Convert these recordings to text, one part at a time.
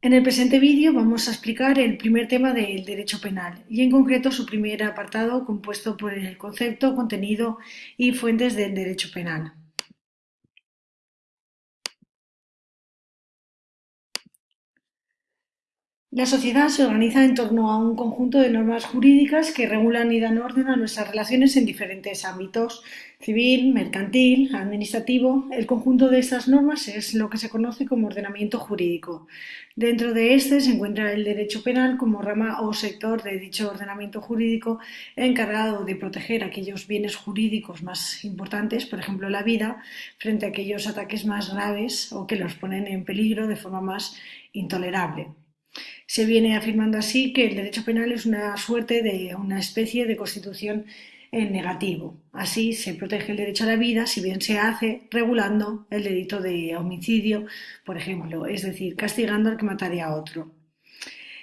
En el presente vídeo vamos a explicar el primer tema del derecho penal y en concreto su primer apartado compuesto por el concepto, contenido y fuentes del derecho penal. La sociedad se organiza en torno a un conjunto de normas jurídicas que regulan y dan orden a nuestras relaciones en diferentes ámbitos civil, mercantil, administrativo. El conjunto de estas normas es lo que se conoce como ordenamiento jurídico. Dentro de este se encuentra el derecho penal como rama o sector de dicho ordenamiento jurídico encargado de proteger aquellos bienes jurídicos más importantes, por ejemplo la vida, frente a aquellos ataques más graves o que los ponen en peligro de forma más intolerable. Se viene afirmando así que el derecho penal es una suerte de una especie de constitución en negativo. Así se protege el derecho a la vida si bien se hace regulando el delito de homicidio, por ejemplo, es decir, castigando al que mataría a otro.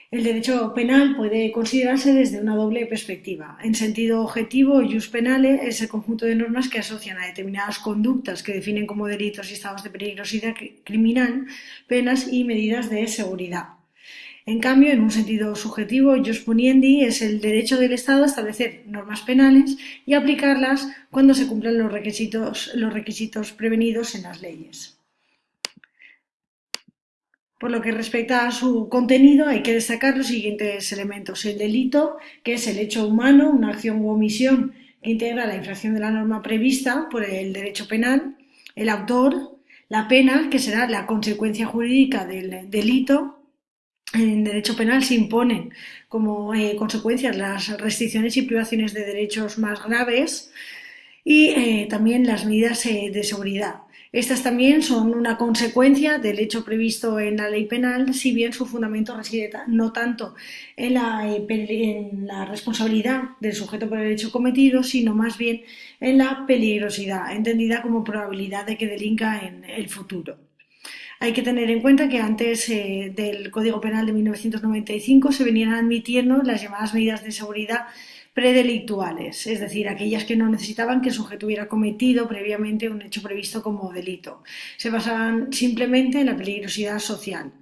El derecho penal puede considerarse desde una doble perspectiva. En sentido objetivo, jus penale es el conjunto de normas que asocian a determinadas conductas que definen como delitos y estados de peligrosidad criminal penas y medidas de seguridad. En cambio, en un sentido subjetivo, jus puniendi es el derecho del Estado a establecer normas penales y aplicarlas cuando se cumplan los requisitos, los requisitos prevenidos en las leyes. Por lo que respecta a su contenido, hay que destacar los siguientes elementos. El delito, que es el hecho humano, una acción u omisión que integra la infracción de la norma prevista por el derecho penal. El autor, la pena, que será la consecuencia jurídica del delito en derecho penal se imponen como eh, consecuencias las restricciones y privaciones de derechos más graves y eh, también las medidas eh, de seguridad. Estas también son una consecuencia del hecho previsto en la ley penal, si bien su fundamento reside no tanto en la, en la responsabilidad del sujeto por el hecho cometido, sino más bien en la peligrosidad, entendida como probabilidad de que delinca en el futuro. Hay que tener en cuenta que antes eh, del Código Penal de 1995 se venían admitiendo las llamadas medidas de seguridad predelictuales, es decir, aquellas que no necesitaban que el sujeto hubiera cometido previamente un hecho previsto como delito. Se basaban simplemente en la peligrosidad social.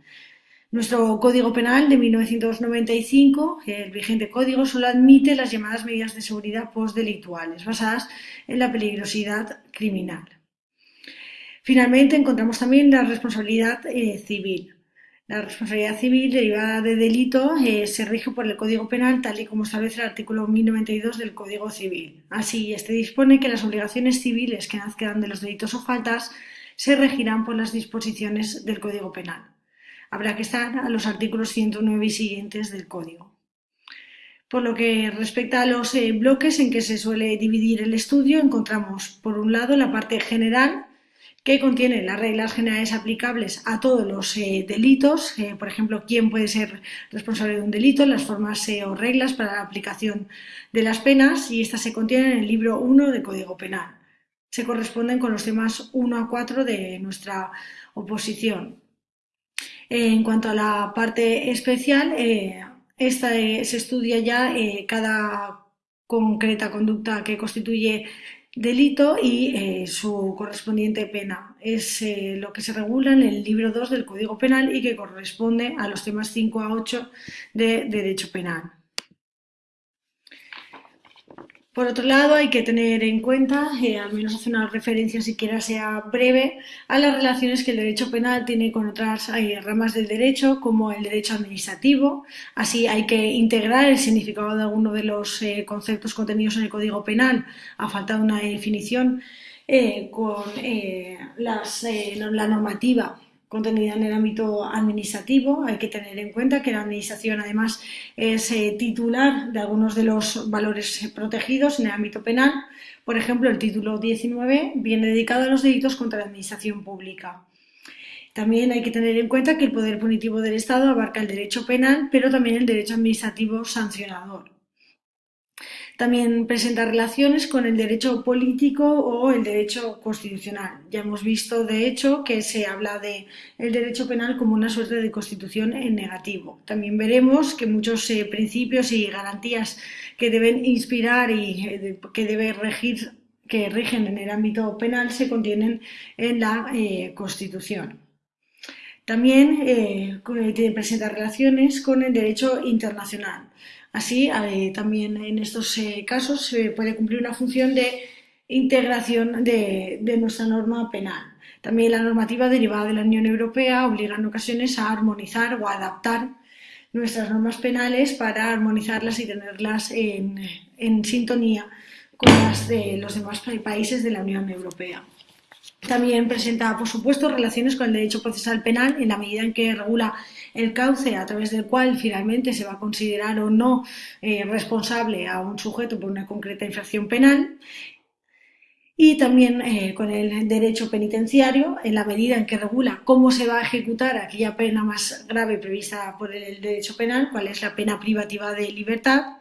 Nuestro Código Penal de 1995, el vigente código, solo admite las llamadas medidas de seguridad postdelictuales, basadas en la peligrosidad criminal. Finalmente, encontramos también la responsabilidad eh, civil. La responsabilidad civil derivada de delito eh, se rige por el Código Penal tal y como establece el artículo 1092 del Código Civil. Así, este dispone que las obligaciones civiles que nazcan de los delitos o faltas se regirán por las disposiciones del Código Penal. Habrá que estar a los artículos 109 y siguientes del Código. Por lo que respecta a los eh, bloques en que se suele dividir el estudio, encontramos por un lado la parte general, que contiene las reglas generales aplicables a todos los eh, delitos, eh, por ejemplo, quién puede ser responsable de un delito, las formas eh, o reglas para la aplicación de las penas y estas se contienen en el libro 1 del Código Penal. Se corresponden con los temas 1 a 4 de nuestra oposición. En cuanto a la parte especial, esta se estudia ya cada concreta conducta que constituye delito y eh, su correspondiente pena. Es eh, lo que se regula en el libro 2 del Código Penal y que corresponde a los temas 5 a 8 de Derecho Penal. Por otro lado, hay que tener en cuenta, eh, al menos hacer una referencia siquiera sea breve, a las relaciones que el derecho penal tiene con otras ramas del derecho, como el derecho administrativo. Así hay que integrar el significado de alguno de los eh, conceptos contenidos en el Código Penal, a falta de una definición, eh, con la normativa contenida en el ámbito administrativo. Hay que tener en cuenta que la Administración además es eh, titular de algunos de los valores protegidos en el ámbito penal. Por ejemplo, el título 19 viene dedicado a los delitos contra la Administración pública. También hay que tener en cuenta que el poder punitivo del Estado abarca el derecho penal, pero también el derecho administrativo sancionador. También presenta relaciones con el derecho político o el derecho constitucional. Ya hemos visto, de hecho, que se habla de el derecho penal como una suerte de constitución en negativo. También veremos que muchos eh, principios y garantías que deben inspirar y eh, que debe regir que rigen en el ámbito penal se contienen en la eh, Constitución. También eh, presenta relaciones con el derecho internacional. Así, eh, también en estos eh, casos se puede cumplir una función de integración de, nuestra norma penal. También la normativa derivada de la Unión Europea obliga en ocasiones a armonizar o a adaptar nuestras normas penales para armonizarlas y tenerlas en, en sintonía con las de los demás países de la Unión Europea. También presenta, por supuesto, relaciones con el derecho procesal penal en la medida en que regula el cauce a través del cual finalmente se va a considerar o no eh, responsable a un sujeto por una concreta infracción penal. Y también eh, con el derecho penitenciario, en la medida en que regula cómo se va a ejecutar aquella pena más grave prevista por el derecho penal, cuál es la pena privativa de libertad,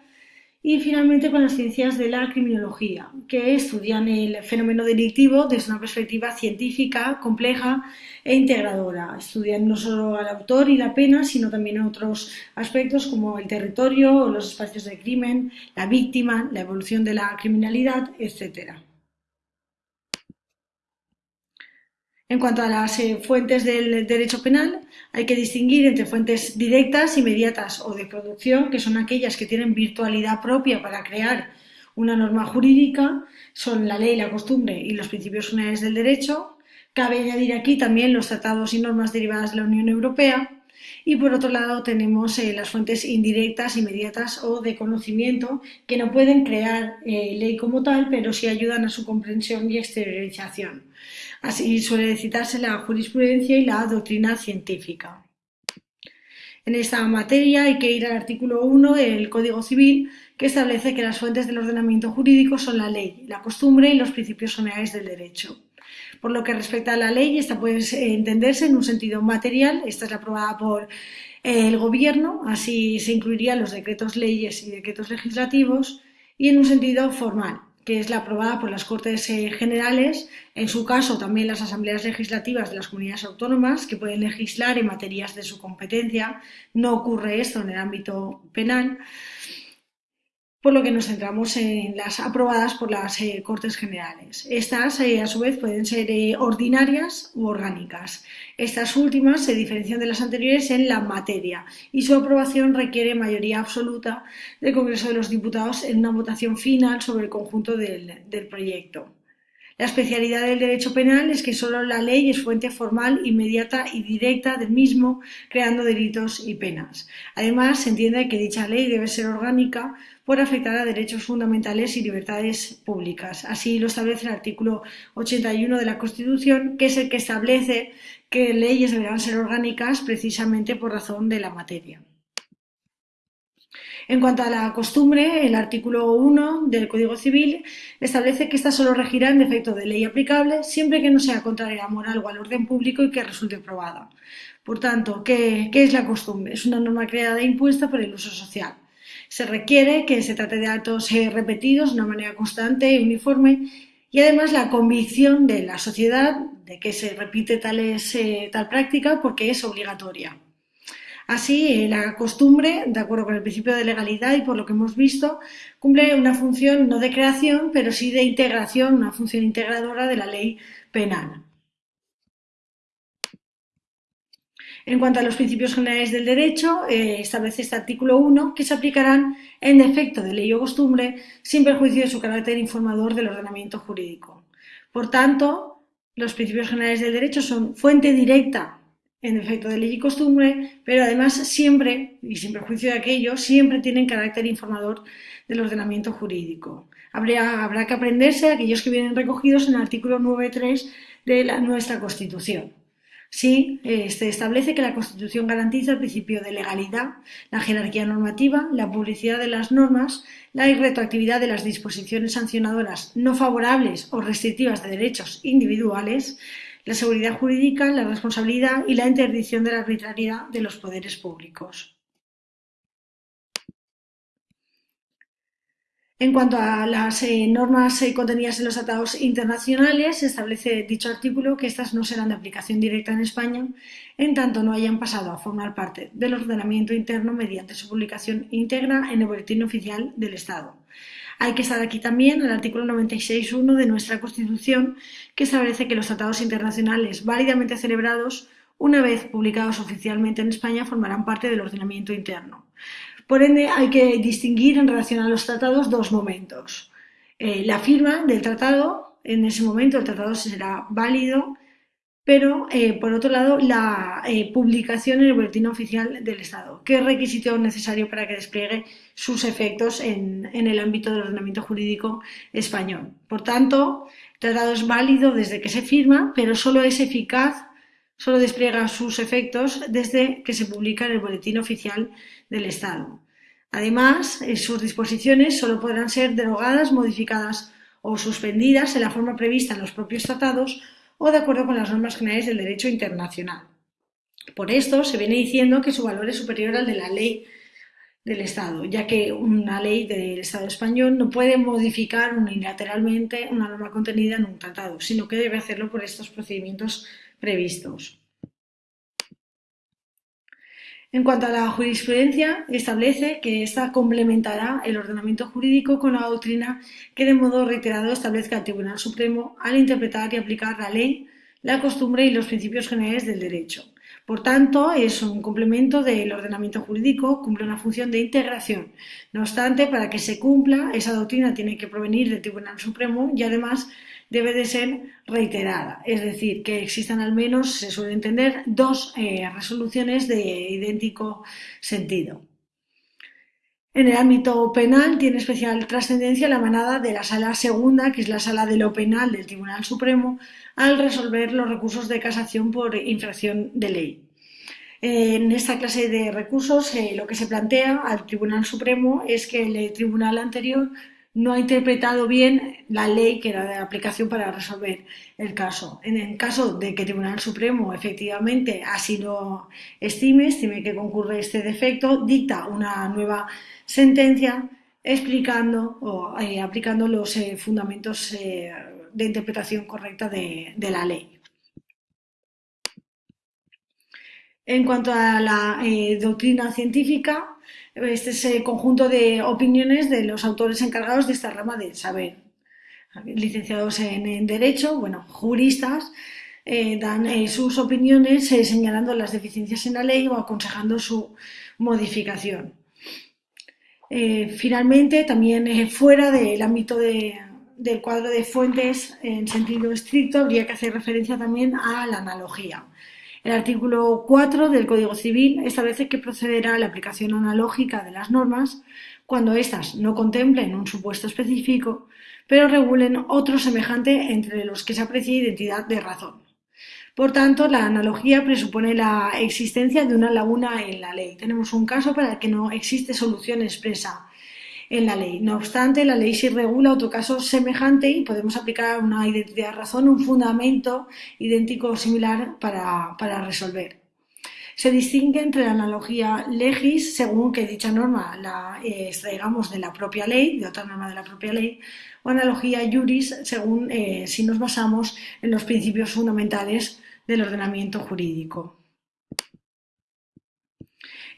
y finalmente con las ciencias de la criminología, que estudian el fenómeno delictivo desde una perspectiva científica, compleja e integradora. Estudian no solo al autor y la pena, sino también otros aspectos como el territorio, los espacios de crimen, la víctima, la evolución de la criminalidad, etc. En cuanto a las eh, fuentes del derecho penal, hay que distinguir entre fuentes directas, inmediatas o de producción, que son aquellas que tienen virtualidad propia para crear una norma jurídica, son la ley, la costumbre y los principios generales del derecho. Cabe añadir aquí también los tratados y normas derivadas de la Unión Europea. Y por otro lado tenemos eh, las fuentes indirectas, inmediatas o de conocimiento, que no pueden crear eh, ley como tal, pero sí ayudan a su comprensión y exteriorización. Así suele citarse la jurisprudencia y la doctrina científica. En esta materia hay que ir al artículo 1 del Código Civil, que establece que las fuentes del ordenamiento jurídico son la ley, la costumbre y los principios generales del derecho. Por lo que respecta a la ley, esta puede entenderse en un sentido material, esta es aprobada por el Gobierno, así se incluirían los decretos leyes y decretos legislativos, y en un sentido formal, que es la aprobada por las Cortes eh, Generales, en su caso también las asambleas legislativas de las comunidades autónomas, que pueden legislar en materias de su competencia. No ocurre esto en el ámbito penal por lo que nos centramos en las aprobadas por las eh, Cortes Generales. Estas, eh, a su vez, pueden ser eh, ordinarias u orgánicas. Estas últimas se diferencian de las anteriores en la materia y su aprobación requiere mayoría absoluta del Congreso de los Diputados en una votación final sobre el conjunto del, del proyecto. La especialidad del derecho penal es que solo la ley es fuente formal, inmediata y directa del mismo, creando delitos y penas. Además, se entiende que dicha ley debe ser orgánica por afectar a derechos fundamentales y libertades públicas. Así lo establece el artículo 81 de la Constitución, que es el que establece que leyes deberán ser orgánicas precisamente por razón de la materia. En cuanto a la costumbre, el artículo 1 del Código Civil establece que ésta solo regirá en defecto de ley aplicable siempre que no sea contraria a moral o al orden público y que resulte probada. Por tanto, ¿qué, ¿qué, es la costumbre? Es una norma creada e impuesta por el uso social. Se requiere que se trate de actos eh, repetidos de una manera constante y uniforme y además la convicción de la sociedad de que se repite eh, tal práctica porque es obligatoria. Así, la costumbre, de acuerdo con el principio de legalidad y por lo que hemos visto, cumple una función no de creación, pero sí de integración, una función integradora de la ley penal. En cuanto a los principios generales del derecho, eh, establece este artículo 1 que se aplicarán en defecto de ley o costumbre sin perjuicio de su carácter informador del ordenamiento jurídico. Por tanto, los principios generales del derecho son fuente directa en defecto de ley y costumbre, pero además siempre, y sin perjuicio de aquello, siempre tienen carácter informador del ordenamiento jurídico. habrá que aprenderse aquellos que vienen recogidos en el artículo 9.3 de la, nuestra Constitución. Sí, este, establece que la Constitución garantiza el principio de legalidad, la jerarquía normativa, la publicidad de las normas, la irretroactividad de las disposiciones sancionadoras no favorables o restrictivas de derechos individuales, la seguridad jurídica, la responsabilidad y la interdicción de la arbitrariedad de los poderes públicos. En cuanto a las eh, normas eh, contenidas en los tratados internacionales, establece dicho artículo que estas no serán de aplicación directa en España, en tanto no hayan pasado a formar parte del ordenamiento interno mediante su publicación íntegra en el Boletín Oficial del Estado. Hay que estar aquí también el artículo 96.1 de nuestra Constitución, que establece que los tratados internacionales válidamente celebrados una vez publicados oficialmente en España, formarán parte del ordenamiento interno. Por ende, hay que distinguir en relación a los tratados dos momentos. Eh, la firma del tratado, en ese momento el tratado será válido, pero eh, por otro lado, la eh, publicación en el boletín oficial del Estado. ¿Qué requisito necesario para que despliegue sus efectos en, el ámbito del ordenamiento jurídico español? Por tanto, el tratado es válido desde que se firma, pero solo es eficaz solo despliega sus efectos desde que se publica en el Boletín Oficial del Estado. Además, eh, sus disposiciones solo podrán ser derogadas, modificadas o suspendidas en la forma prevista en los propios tratados o de acuerdo con las normas generales del derecho internacional. Por esto se viene diciendo que su valor es superior al de la ley del Estado, ya que una ley del Estado español no puede modificar unilateralmente una norma contenida en un tratado, sino que debe hacerlo por estos procedimientos previstos. En cuanto a la jurisprudencia, establece que ésta complementará el ordenamiento jurídico con la doctrina que de modo reiterado establezca el Tribunal Supremo al interpretar y aplicar la ley, la costumbre y los principios generales del derecho. Por tanto, es un complemento del ordenamiento jurídico, cumple una función de integración. No obstante, para que se cumpla, esa doctrina tiene que provenir del Tribunal Supremo y además debe de ser reiterada, es decir, que existan al menos, se suele entender, dos eh, resoluciones de idéntico sentido. En el ámbito penal tiene especial trascendencia la manada de la Sala Segunda, que es la Sala de lo Penal del Tribunal Supremo, al resolver los recursos de casación por infracción de ley. En esta clase de recursos eh, lo que se plantea al Tribunal Supremo es que el tribunal anterior no ha interpretado bien la ley que era de aplicación para resolver el caso. En el caso de que el Tribunal Supremo efectivamente así lo estime, estime que concurre este defecto, dicta una nueva sentencia explicando o eh, aplicando los eh, fundamentos eh, de interpretación correcta de, de, la ley. En cuanto a la doctrina científica, este es el conjunto de opiniones de los autores encargados de esta rama del saber. Licenciados en, Derecho, bueno, juristas, eh, dan eh, sus opiniones eh, señalando las deficiencias en la ley o aconsejando su modificación. finalmente, también fuera del ámbito del cuadro de fuentes en sentido estricto, habría que hacer referencia también a la analogía. El artículo 4 del Código Civil establece que procederá a la aplicación analógica de las normas cuando éstas no contemplen un supuesto específico, pero regulen otro semejante entre los que se aprecia identidad de razón. Por tanto, la analogía presupone la existencia de una laguna en la ley. Tenemos un caso para el que no existe solución expresa en la ley. No obstante, la ley sí regula otro caso semejante y podemos aplicar una identidad de razón un fundamento idéntico o similar para, resolver. Se distingue entre la analogía legis, según que dicha norma la eh, extraigamos de la propia ley, de otra norma de la propia ley, o analogía juris, según eh, si nos basamos en los principios fundamentales del ordenamiento jurídico.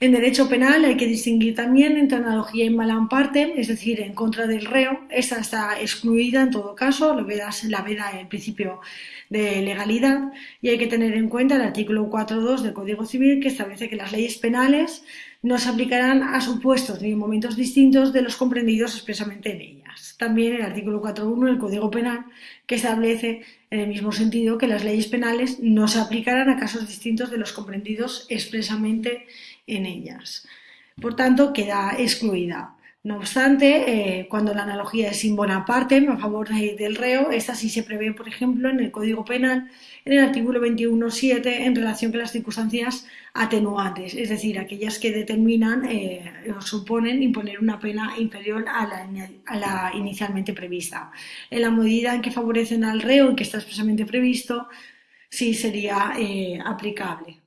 En derecho penal hay que distinguir también entre analogía y malam parte, es decir, en contra del reo. Esta está excluida en todo caso, lo la veda el principio de legalidad y hay que tener en cuenta el artículo 4.2 del Código Civil que establece que las leyes penales no se aplicarán a supuestos ni en momentos distintos de los comprendidos expresamente en ellas. También el artículo 4.1 del Código Penal que establece en el mismo sentido que las leyes penales no se aplicarán a casos distintos de los comprendidos expresamente en ellas. Por tanto, queda excluida. No obstante, eh, cuando la analogía es sin parte a favor del reo, esta sí se prevé, por ejemplo, en el Código Penal, en el artículo 21.7, en relación con las circunstancias atenuantes, es decir, aquellas que determinan eh, o suponen imponer una pena inferior a la, inicialmente prevista. En la medida en que favorecen al reo y que está expresamente previsto, sí sería eh, aplicable.